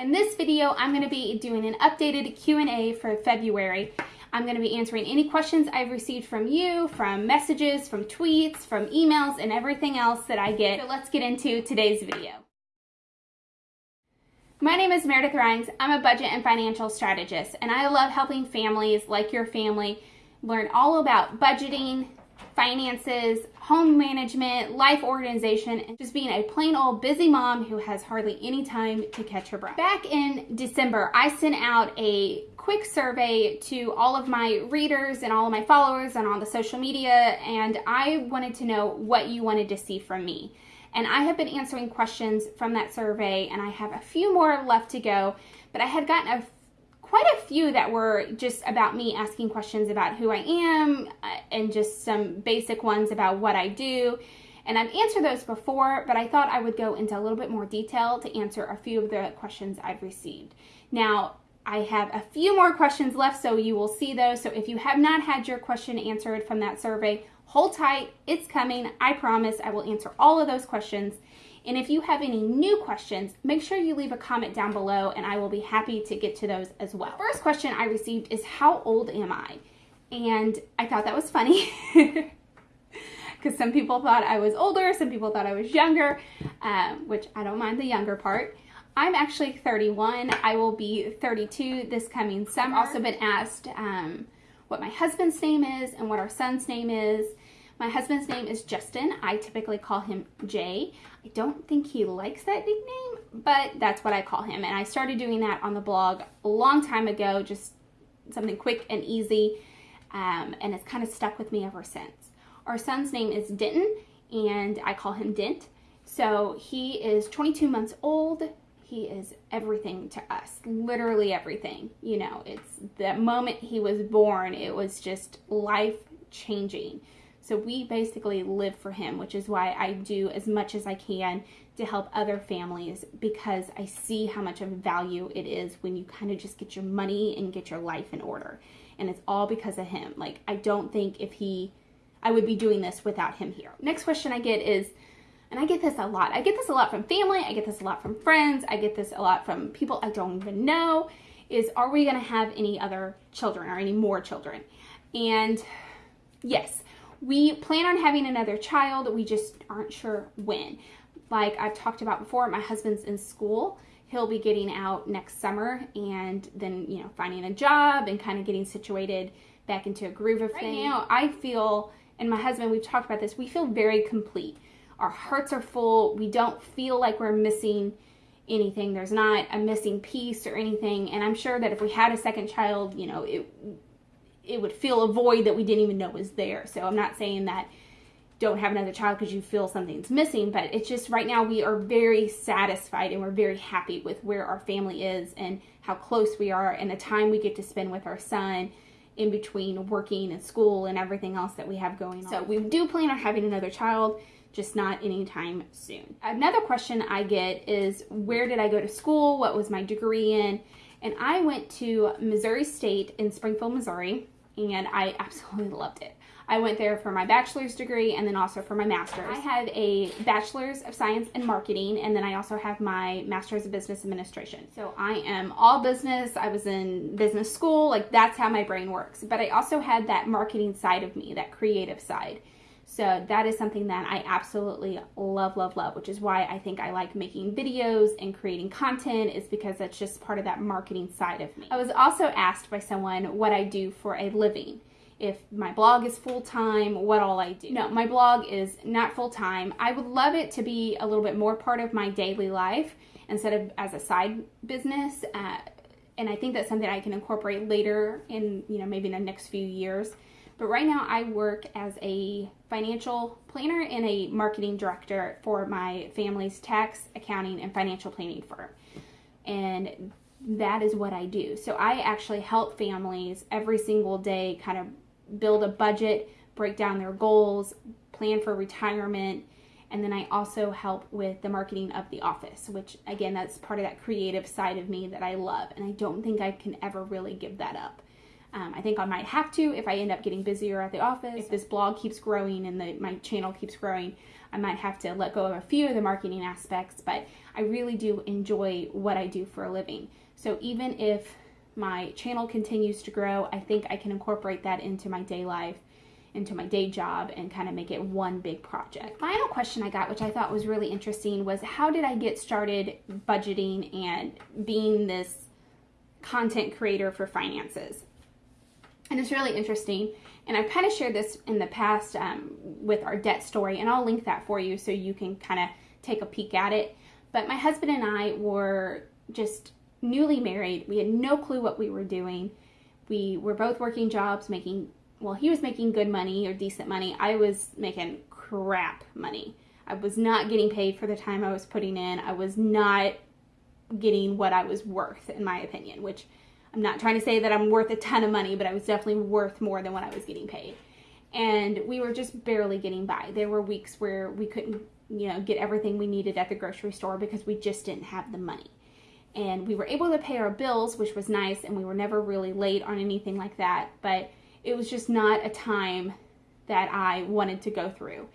In this video, I'm going to be doing an updated Q&A for February. I'm going to be answering any questions I've received from you, from messages, from tweets, from emails, and everything else that I get. So let's get into today's video. My name is Meredith Rhines. I'm a budget and financial strategist, and I love helping families like your family learn all about budgeting, finances, home management, life organization, and just being a plain old busy mom who has hardly any time to catch her breath. Back in December, I sent out a quick survey to all of my readers and all of my followers and on the social media, and I wanted to know what you wanted to see from me. And I have been answering questions from that survey, and I have a few more left to go, but I had gotten a quite a few that were just about me asking questions about who I am uh, and just some basic ones about what I do. And I've answered those before, but I thought I would go into a little bit more detail to answer a few of the questions I've received. Now, I have a few more questions left, so you will see those. So if you have not had your question answered from that survey, hold tight. It's coming. I promise I will answer all of those questions. And if you have any new questions, make sure you leave a comment down below and I will be happy to get to those as well. First question I received is how old am I? And I thought that was funny because some people thought I was older, some people thought I was younger, um, which I don't mind the younger part. I'm actually 31. I will be 32 this coming summer. I've also been asked um, what my husband's name is and what our son's name is. My husband's name is Justin. I typically call him Jay. I don't think he likes that nickname, but that's what I call him. And I started doing that on the blog a long time ago, just something quick and easy. Um, and it's kind of stuck with me ever since. Our son's name is Denton, and I call him Dent. So he is 22 months old. He is everything to us, literally everything. You know, it's the moment he was born, it was just life changing. So we basically live for him, which is why I do as much as I can to help other families because I see how much of value it is when you kind of just get your money and get your life in order. And it's all because of him. Like, I don't think if he, I would be doing this without him here. Next question I get is, and I get this a lot. I get this a lot from family. I get this a lot from friends. I get this a lot from people I don't even know is, are we going to have any other children or any more children? And yes, we plan on having another child, we just aren't sure when. Like I've talked about before, my husband's in school. He'll be getting out next summer and then, you know, finding a job and kind of getting situated back into a groove of right things. now, I feel, and my husband, we've talked about this, we feel very complete. Our hearts are full. We don't feel like we're missing anything. There's not a missing piece or anything. And I'm sure that if we had a second child, you know, it it would fill a void that we didn't even know was there. So I'm not saying that don't have another child because you feel something's missing, but it's just right now we are very satisfied and we're very happy with where our family is and how close we are and the time we get to spend with our son in between working and school and everything else that we have going on. So we do plan on having another child, just not anytime soon. Another question I get is where did I go to school? What was my degree in? And I went to Missouri State in Springfield, Missouri and I absolutely loved it. I went there for my bachelor's degree and then also for my master's. I have a bachelor's of science in marketing and then I also have my master's of business administration. So I am all business. I was in business school, like that's how my brain works. But I also had that marketing side of me, that creative side. So that is something that I absolutely love, love, love, which is why I think I like making videos and creating content is because that's just part of that marketing side of me. I was also asked by someone what I do for a living. If my blog is full-time, what all I do. No, my blog is not full-time. I would love it to be a little bit more part of my daily life instead of as a side business. Uh, and I think that's something I can incorporate later in, you know, maybe in the next few years. But right now I work as a financial planner and a marketing director for my family's tax, accounting, and financial planning firm. And that is what I do. So I actually help families every single day kind of build a budget, break down their goals, plan for retirement, and then I also help with the marketing of the office, which again, that's part of that creative side of me that I love. And I don't think I can ever really give that up. Um, I think I might have to if I end up getting busier at the office. If this blog keeps growing and the, my channel keeps growing, I might have to let go of a few of the marketing aspects, but I really do enjoy what I do for a living. So even if my channel continues to grow, I think I can incorporate that into my day life, into my day job, and kind of make it one big project. Final question I got, which I thought was really interesting, was how did I get started budgeting and being this content creator for finances? And it's really interesting. And I've kind of shared this in the past um, with our debt story, and I'll link that for you so you can kind of take a peek at it. But my husband and I were just newly married. We had no clue what we were doing. We were both working jobs, making, well, he was making good money or decent money. I was making crap money. I was not getting paid for the time I was putting in. I was not getting what I was worth, in my opinion, which I'm not trying to say that I'm worth a ton of money, but I was definitely worth more than what I was getting paid. And we were just barely getting by. There were weeks where we couldn't, you know, get everything we needed at the grocery store because we just didn't have the money and we were able to pay our bills, which was nice, and we were never really late on anything like that. But it was just not a time that I wanted to go through.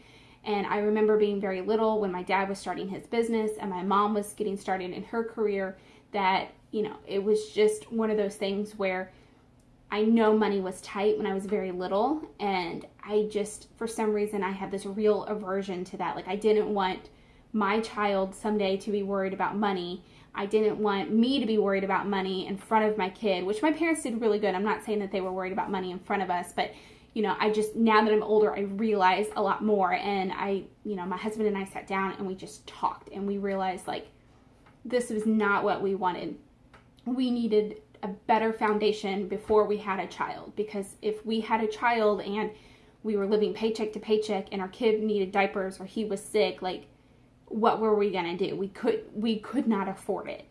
And I remember being very little when my dad was starting his business and my mom was getting started in her career that, you know, it was just one of those things where I know money was tight when I was very little. And I just, for some reason, I had this real aversion to that. Like, I didn't want my child someday to be worried about money I didn't want me to be worried about money in front of my kid, which my parents did really good. I'm not saying that they were worried about money in front of us, but you know, I just now that I'm older, I realize a lot more. And I, you know, my husband and I sat down and we just talked and we realized like this was not what we wanted. We needed a better foundation before we had a child because if we had a child and we were living paycheck to paycheck and our kid needed diapers or he was sick, like what were we going to do? We could we could not afford it.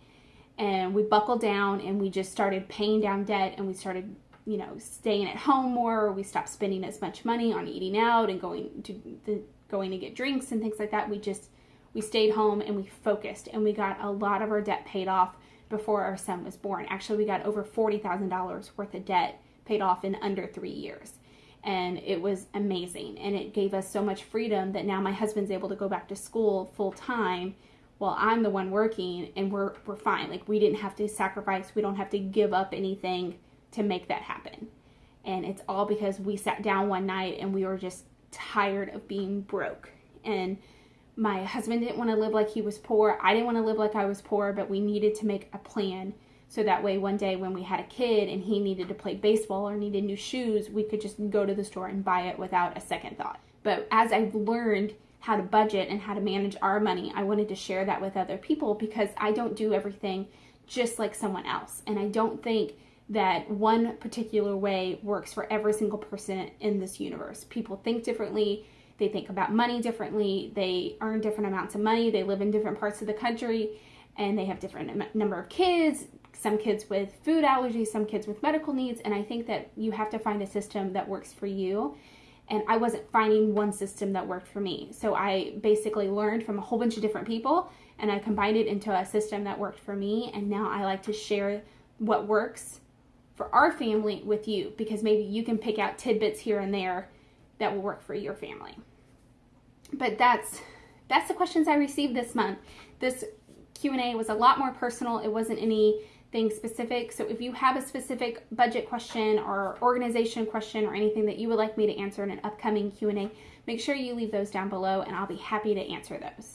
And we buckled down and we just started paying down debt and we started, you know, staying at home more. We stopped spending as much money on eating out and going to the going to get drinks and things like that. We just we stayed home and we focused and we got a lot of our debt paid off before our son was born. Actually, we got over $40,000 worth of debt paid off in under 3 years. And it was amazing. And it gave us so much freedom that now my husband's able to go back to school full time while I'm the one working and we're we're fine. Like we didn't have to sacrifice. We don't have to give up anything to make that happen. And it's all because we sat down one night and we were just tired of being broke. And my husband didn't want to live like he was poor I didn't want to live like I was poor but we needed to make a plan so that way, one day when we had a kid and he needed to play baseball or needed new shoes, we could just go to the store and buy it without a second thought. But as I've learned how to budget and how to manage our money, I wanted to share that with other people because I don't do everything just like someone else. And I don't think that one particular way works for every single person in this universe. People think differently. They think about money differently. They earn different amounts of money. They live in different parts of the country and they have different number of kids, some kids with food allergies, some kids with medical needs, and I think that you have to find a system that works for you. And I wasn't finding one system that worked for me. So I basically learned from a whole bunch of different people and I combined it into a system that worked for me. And now I like to share what works for our family with you because maybe you can pick out tidbits here and there that will work for your family. But that's that's the questions I received this month. This Q&A was a lot more personal. It wasn't anything specific. So if you have a specific budget question or organization question or anything that you would like me to answer in an upcoming Q&A, make sure you leave those down below and I'll be happy to answer those.